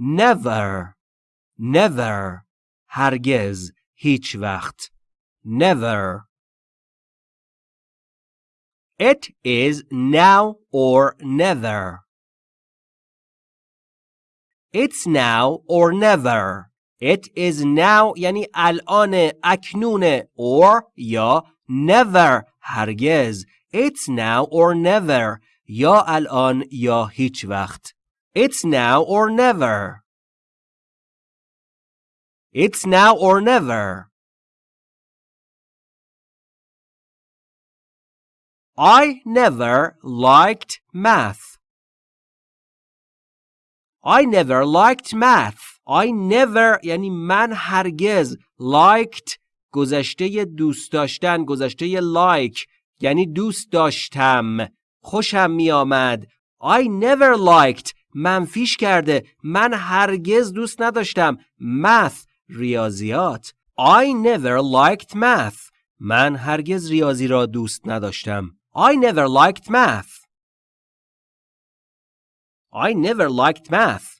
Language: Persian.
never never هرگز هیچ وقت never It is now or never. It's now or never. It is now یعنی الان اکنون or یا never هرگز It's now or never یا الان یا هیچ وقت It's now or never It's now or never I never liked math. I never liked math. I never یعنی من هرگز liked گذشته دوست داشتن گذشته like یعنی دوست داشتم خوشم می آمد I never liked منفیش کرده. من هرگز دوست نداشتم. Math ریاضیات. I never liked math. من هرگز ریاضی را دوست نداشتم. I never liked math. I never liked math.